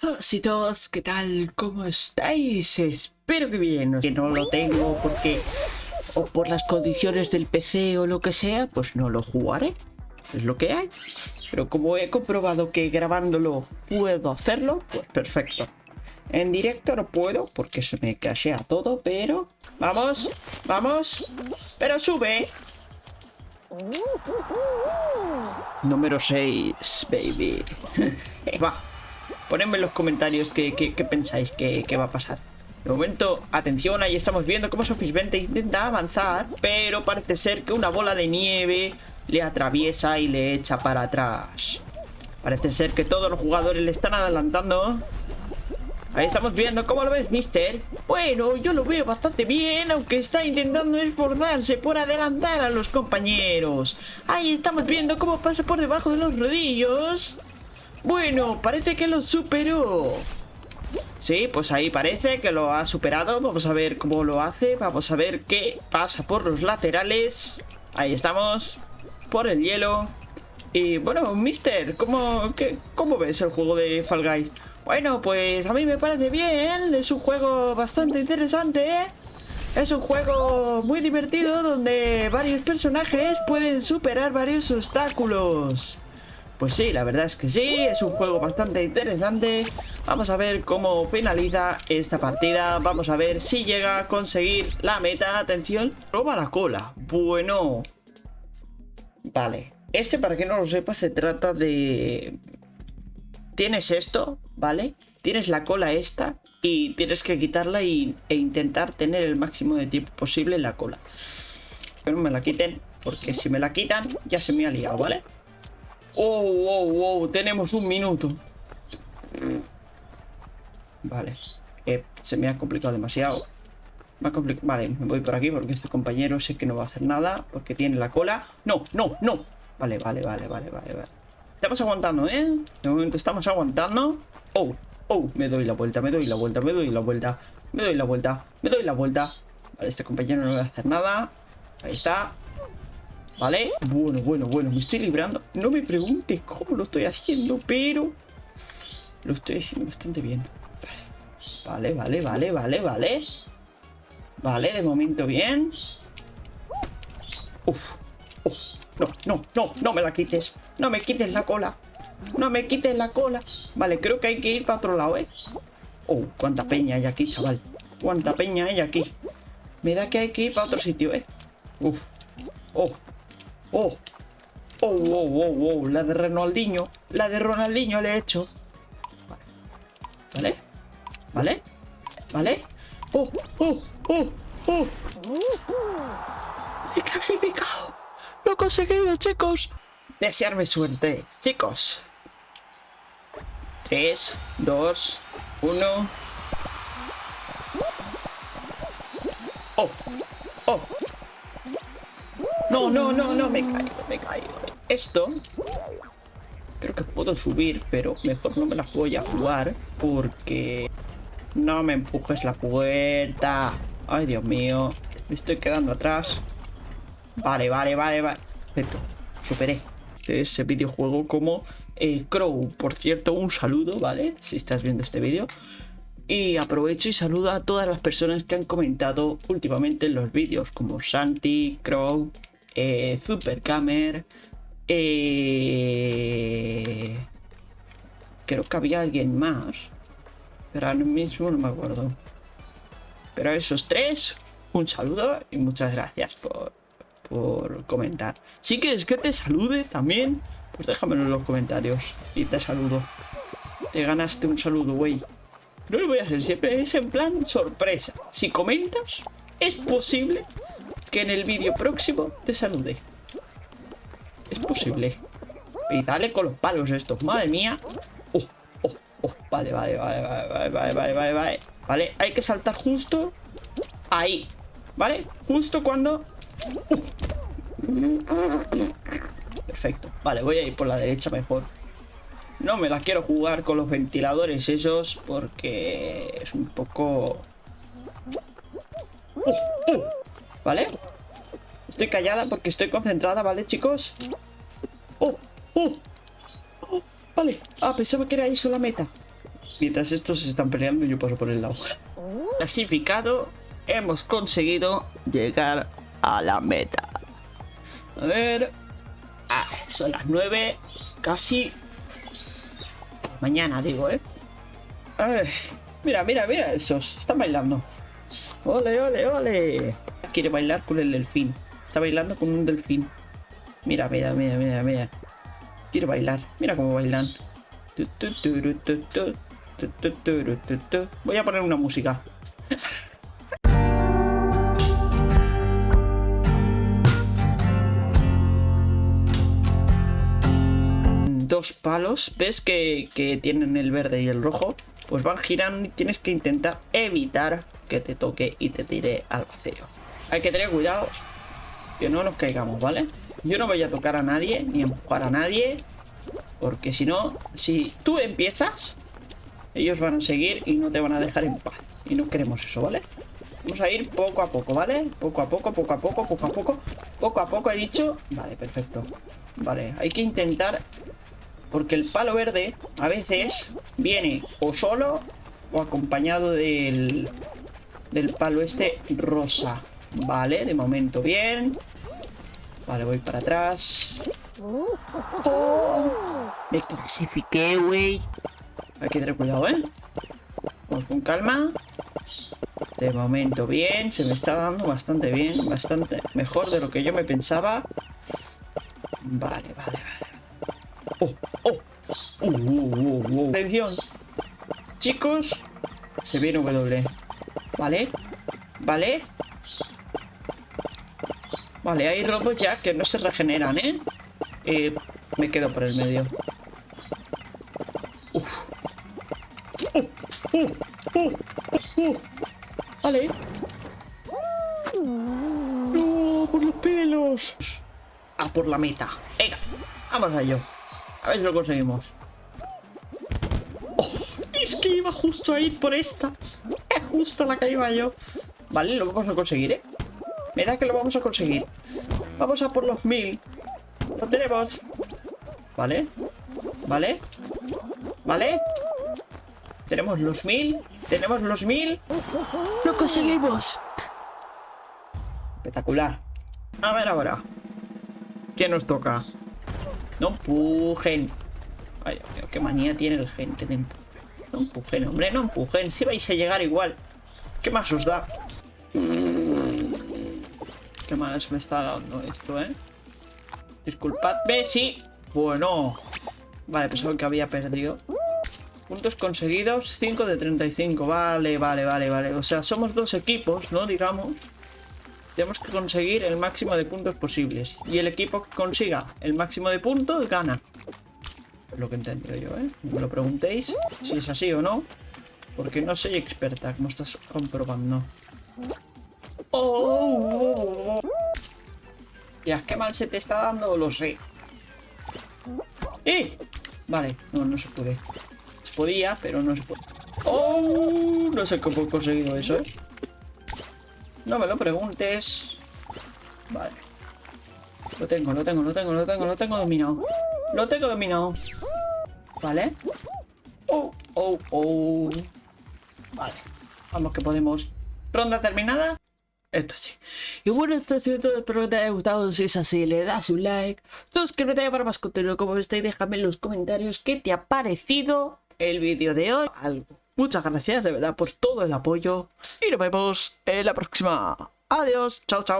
Hola todos, ¿qué tal? ¿Cómo estáis? Espero que bien, que no lo tengo porque o por las condiciones del PC o lo que sea, pues no lo jugaré. Es lo que hay. Pero como he comprobado que grabándolo puedo hacerlo, pues perfecto. En directo no puedo porque se me cachea todo, pero... ¡Vamos! ¡Vamos! ¡Pero sube! Número 6, baby. Va. Ponedme en los comentarios qué, pensáis que, va a pasar. De momento, atención, ahí estamos viendo cómo Sofis 20 intenta avanzar, pero parece ser que una bola de nieve le atraviesa y le echa para atrás. Parece ser que todos los jugadores le están adelantando. Ahí estamos viendo, ¿cómo lo ves, mister? Bueno, yo lo veo bastante bien, aunque está intentando esforzarse por adelantar a los compañeros. Ahí estamos viendo cómo pasa por debajo de los rodillos. Bueno, parece que lo superó. Sí, pues ahí parece que lo ha superado. Vamos a ver cómo lo hace. Vamos a ver qué pasa por los laterales. Ahí estamos. Por el hielo. Y bueno, Mister, ¿cómo, ¿cómo ves el juego de Fall Guys? Bueno, pues a mí me parece bien. Es un juego bastante interesante. ¿eh? Es un juego muy divertido donde varios personajes pueden superar varios obstáculos. Pues sí, la verdad es que sí, es un juego bastante interesante. Vamos a ver cómo finaliza esta partida. Vamos a ver si llega a conseguir la meta. Atención, proba la cola. Bueno. Vale. Este, para que no lo sepa, se trata de... Tienes esto, ¿vale? Tienes la cola esta y tienes que quitarla e intentar tener el máximo de tiempo posible en la cola. Que no me la quiten, porque si me la quitan ya se me ha liado, ¿vale? Oh, oh, oh, tenemos un minuto. Vale. Eh, se me ha complicado demasiado. vale, me voy por aquí porque este compañero sé que no va a hacer nada. Porque tiene la cola. No, no, no. Vale, vale, vale, vale, vale, vale. Estamos aguantando, ¿eh? De momento estamos aguantando. Oh, oh, me doy la vuelta, me doy la vuelta, me doy la vuelta. Me doy la vuelta, me doy la vuelta. Vale, este compañero no va a hacer nada. Ahí está. ¿Vale? Bueno, bueno, bueno, me estoy librando. No me preguntes cómo lo estoy haciendo, pero... Lo estoy haciendo bastante bien. Vale, vale, vale, vale, vale. Vale, de momento bien. Uf, uf. No, no, no, no me la quites. No me quites la cola. No me quites la cola. Vale, creo que hay que ir para otro lado, ¿eh? Oh, cuánta peña hay aquí, chaval. Cuánta peña hay aquí. Me da que hay que ir para otro sitio, ¿eh? Uf. Oh, Oh. Oh, oh, oh, oh. La de Ronaldinho. La de Ronaldinho le he hecho. Vale. Vale. Vale. Oh, oh, oh, oh. He clasificado. Lo he conseguido, chicos. Desearme suerte, chicos. 3, 2, 1. Oh, oh. No, no, no, no, me caigo, me caigo. Esto... Creo que puedo subir, pero mejor no me la voy a jugar porque... No me empujes la puerta. Ay, Dios mío. Me estoy quedando atrás. Vale, vale, vale, vale. Perfecto. Superé ese videojuego como el Crow. Por cierto, un saludo, ¿vale? Si estás viendo este vídeo. Y aprovecho y saludo a todas las personas que han comentado últimamente en los vídeos, como Santi, Crow, eh, Supercamer, eh, creo que había alguien más, pero ahora mismo no me acuerdo. Pero esos tres, un saludo y muchas gracias por, por comentar. Si quieres que te salude también, pues déjamelo en los comentarios y te saludo. Te ganaste un saludo, güey. No lo voy a hacer siempre, es en plan sorpresa. Si comentas, es posible que en el vídeo próximo te salude. Es posible. Y dale con los palos estos, madre mía. Oh, oh, oh. Vale, vale, vale, vale, vale, vale, vale, vale. Vale, hay que saltar justo ahí. ¿Vale? Justo cuando... Perfecto. Vale, voy a ir por la derecha mejor. No me la quiero jugar con los ventiladores esos porque es un poco... ¡Oh! ¡Oh! ¿Vale? Estoy callada porque estoy concentrada, ¿vale, chicos? ¡Oh! ¡Oh! ¡Oh! Vale. Ah, pensaba que era eso la meta. Mientras estos se están peleando, yo paso por el lado. Clasificado, hemos conseguido llegar a la meta. A ver... Ah, son las 9, casi... Mañana, digo, ¿eh? Ay, mira, mira, mira, esos. Están bailando. ¡Ole, ole, ole! Quiere bailar con el delfín. Está bailando con un delfín. Mira, mira, mira, mira, mira. Quiere bailar. Mira cómo bailan. Voy a poner una música. Dos palos. ¿Ves que, que tienen el verde y el rojo? Pues van girando y tienes que intentar evitar que te toque y te tire al vacío. Hay que tener cuidado que no nos caigamos, ¿vale? Yo no voy a tocar a nadie, ni empujar a nadie. Porque si no, si tú empiezas, ellos van a seguir y no te van a dejar en paz. Y no queremos eso, ¿vale? Vamos a ir poco a poco, ¿vale? Poco a poco, poco a poco, poco a poco. Poco a poco he dicho. Vale, perfecto. Vale, hay que intentar... Porque el palo verde a veces viene o solo o acompañado del, del palo este rosa. Vale, de momento bien. Vale, voy para atrás. Oh, me clasifiqué, güey. Hay que tener cuidado, ¿eh? Vamos con calma. De momento bien. Se me está dando bastante bien. Bastante mejor de lo que yo me pensaba. Vale, vale, vale. ¡Oh! ¡Oh! Uh, uh, uh, Atención. Chicos. Se viene W. Vale. Vale. Vale, hay robots ya que no se regeneran, ¿eh? ¿eh? me quedo por el medio. Uf. Uh, uh, uh, vale. No, por los pelos. A por la meta. Venga, vamos a ello. A ver si lo conseguimos. Oh, es que iba justo a ir por esta. Es justo la que iba yo. Vale, lo vamos a conseguir, ¿eh? Me da que lo vamos a conseguir. Vamos a por los mil. Lo tenemos. Vale. Vale. Vale. Tenemos los mil. Tenemos los mil. ¡Lo conseguimos! Espectacular. A ver ahora. ¿Qué nos toca? No empujen. Ay, qué manía tiene el gente de No empujen, hombre, no empujen. Si vais a llegar igual. ¿Qué más os da? ¿Qué más me está dando esto, eh? Disculpadme, sí. Bueno. Vale, pensaba que había perdido. Puntos conseguidos, 5 de 35. Vale, vale, vale, vale. O sea, somos dos equipos, ¿no? Digamos. Tenemos que conseguir el máximo de puntos posibles. Y el equipo que consiga el máximo de puntos gana. Lo que he entendido yo, ¿eh? Me lo preguntéis si es así o no. Porque no soy experta, como estás comprobando. Oh, Ya, qué mal se te está dando, lo sé. ¡Eh! Vale, no, no se puede. Se podía, pero no se puede. ¡Oh! No sé cómo he conseguido eso, ¿eh? No me lo preguntes. Vale. Lo tengo, lo tengo, lo tengo, lo tengo, lo tengo dominado. Lo tengo dominado. Vale. Oh, oh, oh. Vale. Vamos que podemos. Ronda terminada. Esto sí. Y bueno, esto ha sido todo. Espero que te haya gustado. Si es así, le das un like. Suscríbete para más contenido como este y déjame en los comentarios qué te ha parecido el vídeo de hoy. Algo. Muchas gracias de verdad por todo el apoyo. Y nos vemos en la próxima. Adiós. Chao, chao.